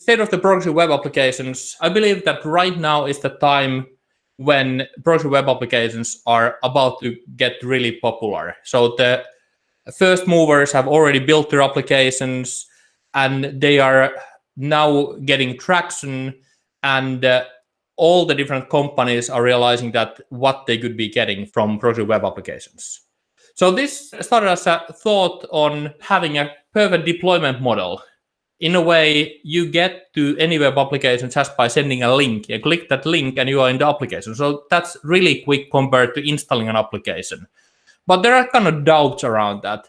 State of the progressive web applications, I believe that right now is the time when progressive web applications are about to get really popular. So the first movers have already built their applications and they are now getting traction and uh, all the different companies are realizing that what they could be getting from progressive web applications. So this started as a thought on having a perfect deployment model in a way, you get to any web application just by sending a link. You click that link and you are in the application. So that's really quick compared to installing an application. But there are kind of doubts around that.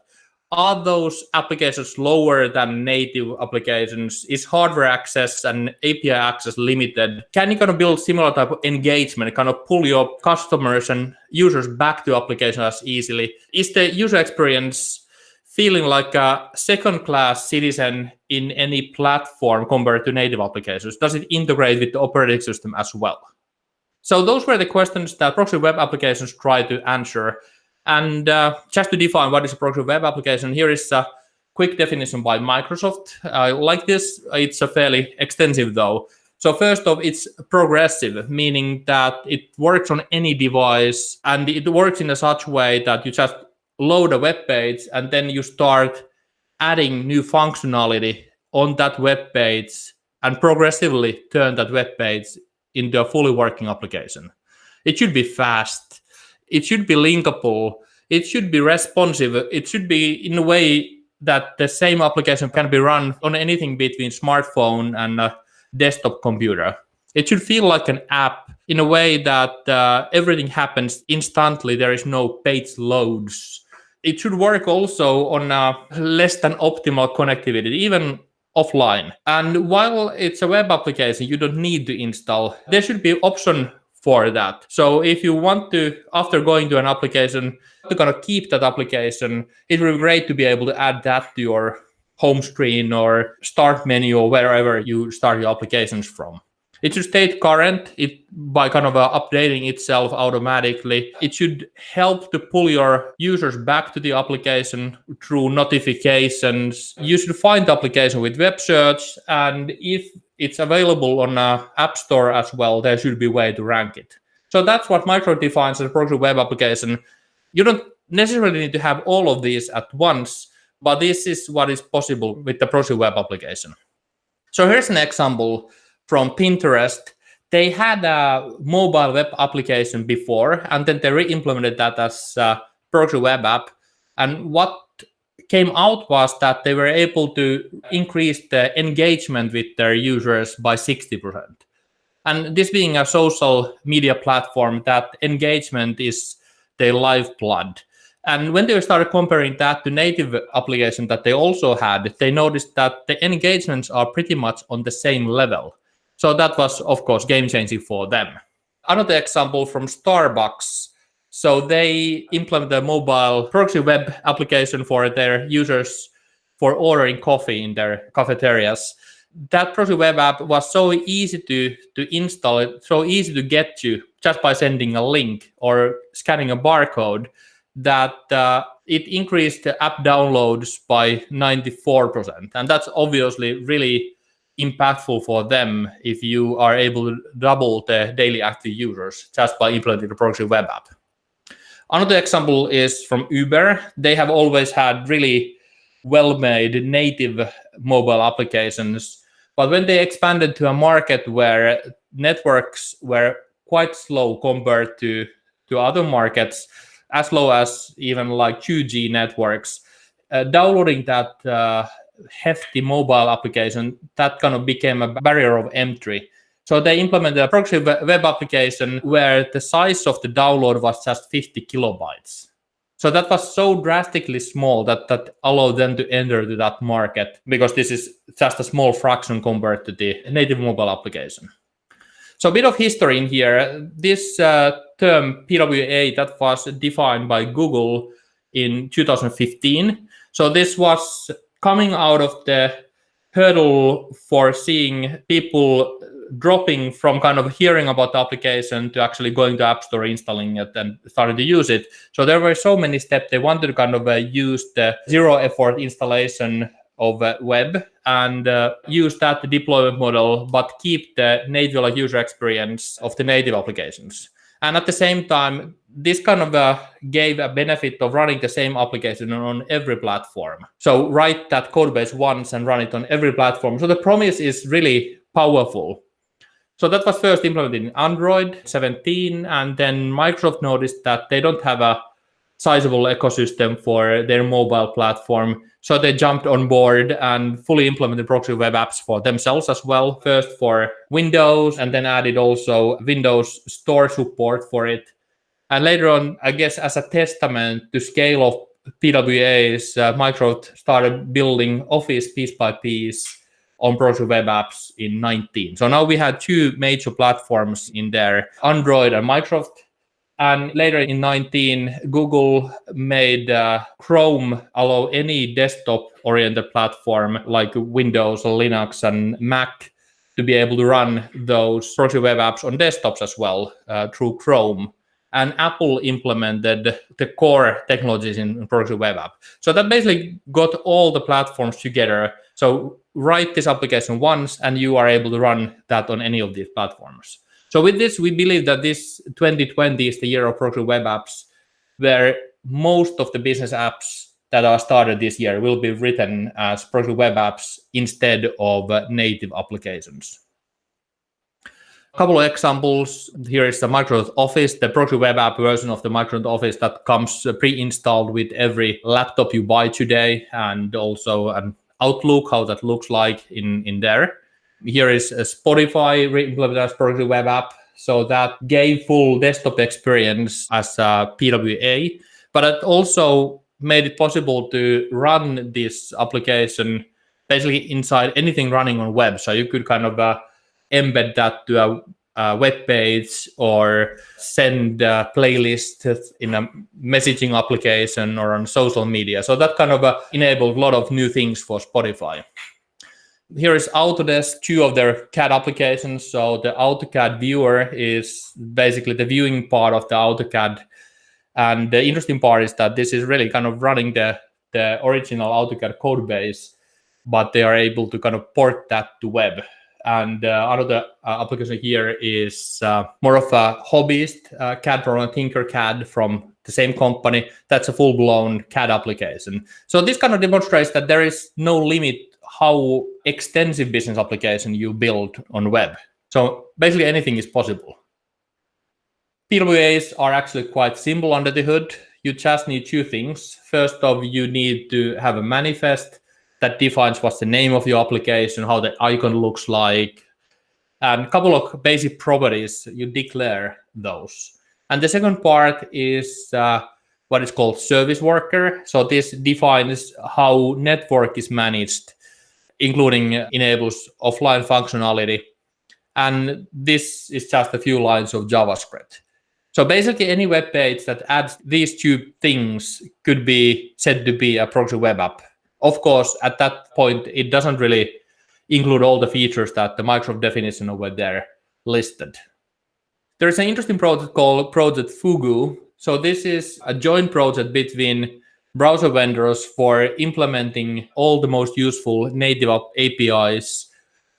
Are those applications lower than native applications? Is hardware access and API access limited? Can you kind of build similar type of engagement, kind of pull your customers and users back to applications as easily? Is the user experience feeling like a second-class citizen in any platform compared to native applications? Does it integrate with the operating system as well? So those were the questions that progressive web applications try to answer. And uh, just to define what is a progressive web application, here is a quick definition by Microsoft. I like this. It's a fairly extensive though. So first off, it's progressive, meaning that it works on any device and it works in a such way that you just load a web page and then you start adding new functionality on that web page and progressively turn that web page into a fully working application. It should be fast. It should be linkable. It should be responsive. It should be in a way that the same application can be run on anything between smartphone and desktop computer. It should feel like an app in a way that uh, everything happens instantly. There is no page loads it should work also on a less than optimal connectivity, even offline. And while it's a web application, you don't need to install. There should be option for that. So if you want to, after going to an application, to kind of keep that application, it would be great to be able to add that to your home screen or start menu or wherever you start your applications from. It should stay current it by kind of uh, updating itself automatically. It should help to pull your users back to the application through notifications. You should find the application with web search, and if it's available on a app store as well, there should be a way to rank it. So that's what Micro defines as a progressive web application. You don't necessarily need to have all of these at once, but this is what is possible with the progressive web application. So here's an example from Pinterest, they had a mobile web application before, and then they re-implemented that as a progressive web app. And what came out was that they were able to increase the engagement with their users by 60%. And this being a social media platform, that engagement is their lifeblood. And when they started comparing that to native application that they also had, they noticed that the engagements are pretty much on the same level. So that was, of course, game changing for them. Another example from Starbucks. So they implemented a mobile progressive web application for their users for ordering coffee in their cafeterias. That progressive web app was so easy to, to install, it so easy to get to just by sending a link or scanning a barcode that uh, it increased app downloads by 94%. And that's obviously really impactful for them if you are able to double the daily active users just by implementing the progressive web app. Another example is from Uber. They have always had really well-made native mobile applications. But when they expanded to a market where networks were quite slow compared to, to other markets, as low as even like 2G networks, uh, downloading that uh, hefty mobile application, that kind of became a barrier of entry. So they implemented a progressive web application where the size of the download was just 50 kilobytes. So that was so drastically small that that allowed them to enter to that market because this is just a small fraction compared to the native mobile application. So a bit of history in here. This uh, term PWA that was defined by Google in 2015. So this was coming out of the hurdle for seeing people dropping from kind of hearing about the application to actually going to App Store, installing it, and starting to use it. So there were so many steps. They wanted to kind of uh, use the zero effort installation of uh, web and uh, use that deployment model, but keep the native user experience of the native applications. And at the same time, this kind of uh, gave a benefit of running the same application on every platform. So write that code base once and run it on every platform. So the promise is really powerful. So that was first implemented in Android 17, and then Microsoft noticed that they don't have a sizable ecosystem for their mobile platform. So they jumped on board and fully implemented progressive web apps for themselves as well. First for Windows and then added also Windows Store support for it. And later on, I guess as a testament to scale of PWAs, uh, Microsoft started building Office piece by piece on progressive web apps in 19. So now we had two major platforms in there, Android and Microsoft and later in 19, Google made uh, Chrome allow any desktop-oriented platform like Windows Linux and Mac to be able to run those progressive web apps on desktops as well uh, through Chrome. And Apple implemented the core technologies in progressive web app. So that basically got all the platforms together. So write this application once and you are able to run that on any of these platforms. So with this, we believe that this 2020 is the year of progressive web apps, where most of the business apps that are started this year will be written as progressive web apps instead of native applications. A couple of examples. Here is the Microsoft Office, the progressive web app version of the Microsoft Office that comes pre-installed with every laptop you buy today, and also an Outlook, how that looks like in, in there here is a Spotify re-implemented as progressive web app. So that gave full desktop experience as a PWA, but it also made it possible to run this application basically inside anything running on web. So you could kind of uh, embed that to a, a, web page or send a playlist in a messaging application or on social media. So that kind of uh, enabled a lot of new things for Spotify here is Autodesk, two of their CAD applications. So the AutoCAD viewer is basically the viewing part of the AutoCAD. And the interesting part is that this is really kind of running the, the original AutoCAD code base, but they are able to kind of port that to web. And uh, another uh, application here is uh, more of a hobbyist uh, CAD from Tinkercad from the same company. That's a full-blown CAD application. So this kind of demonstrates that there is no limit how extensive business application you build on web. So basically anything is possible. PWAs are actually quite simple under the hood. You just need two things. First of, you need to have a manifest that defines what's the name of your application, how the icon looks like, and a couple of basic properties, you declare those. And the second part is uh, what is called service worker. So this defines how network is managed including enables offline functionality. And this is just a few lines of JavaScript. So basically any web page that adds these two things could be said to be a progressive web app. Of course, at that point, it doesn't really include all the features that the Microsoft definition over there listed. There's an interesting project called Project Fugu. So this is a joint project between browser vendors for implementing all the most useful native APIs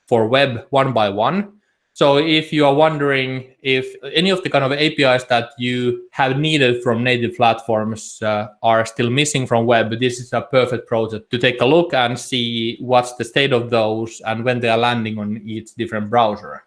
for web one by one. So if you are wondering if any of the kind of APIs that you have needed from native platforms uh, are still missing from web, this is a perfect project to take a look and see what's the state of those and when they are landing on each different browser.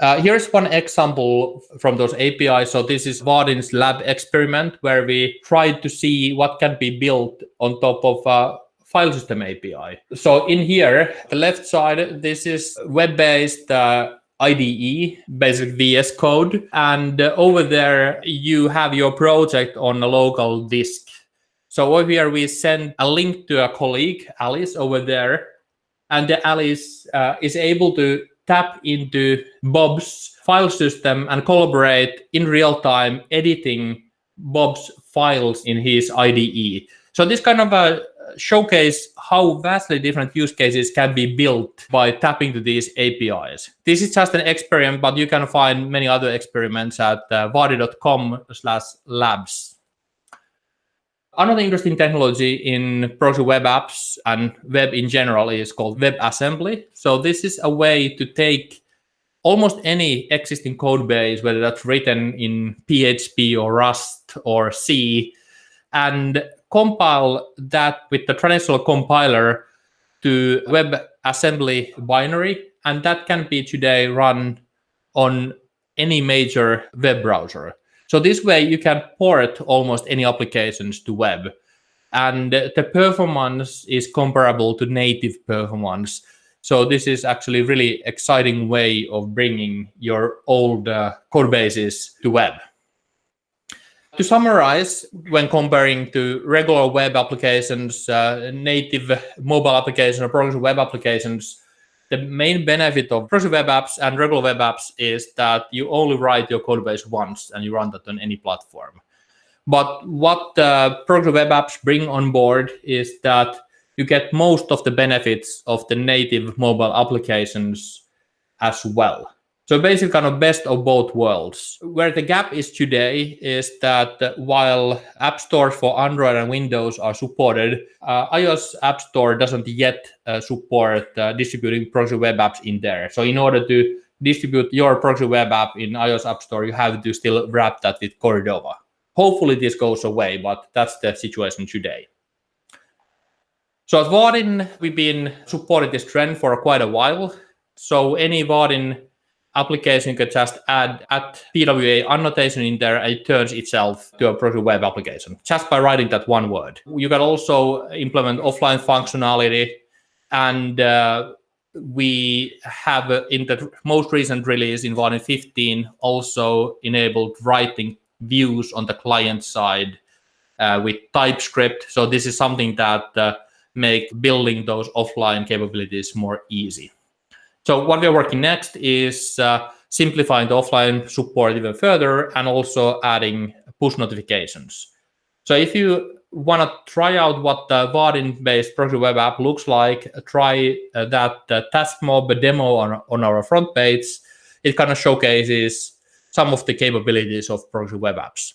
Uh, here's one example from those APIs. So this is Vaadin's lab experiment where we tried to see what can be built on top of a file system API. So in here, the left side, this is web-based uh, IDE, basic VS Code. And uh, over there, you have your project on a local disk. So over here, we send a link to a colleague, Alice, over there. And Alice uh, is able to tap into Bob's file system and collaborate in real time, editing Bob's files in his IDE. So this kind of a showcase how vastly different use cases can be built by tapping to these APIs. This is just an experiment, but you can find many other experiments at uh, vaadin.com slash labs. Another interesting technology in progressive web apps and web in general is called WebAssembly. So this is a way to take almost any existing code base, whether that's written in PHP or Rust or C, and compile that with the traditional compiler to WebAssembly binary. And that can be today run on any major web browser. So this way you can port almost any applications to web. And the performance is comparable to native performance. So this is actually a really exciting way of bringing your old uh, code bases to web. To summarize, when comparing to regular web applications, uh, native mobile applications or progressive web applications, the main benefit of progressive web apps and regular web apps is that you only write your code base once and you run that on any platform. But what uh, progressive web apps bring on board is that you get most of the benefits of the native mobile applications as well. So basically kind of best of both worlds. Where the gap is today is that while app stores for Android and Windows are supported, uh, iOS App Store doesn't yet uh, support uh, distributing progressive web apps in there. So in order to distribute your progressive web app in iOS App Store, you have to still wrap that with Cordova. Hopefully this goes away, but that's the situation today. So at Vaadin, we've been supporting this trend for quite a while. So any Vaadin application can just add at PWA annotation in there and it turns itself to a progressive web application just by writing that one word. You can also implement offline functionality and uh, we have uh, in the most recent release in Vaadin 15 also enabled writing views on the client side uh, with TypeScript. So this is something that uh, make building those offline capabilities more easy. So what we're working next is uh, simplifying the offline support even further and also adding push notifications. So if you want to try out what the Vaadin-based progressive web app looks like, try uh, that uh, task mob demo on, on our front page. It kind of showcases some of the capabilities of progressive web apps.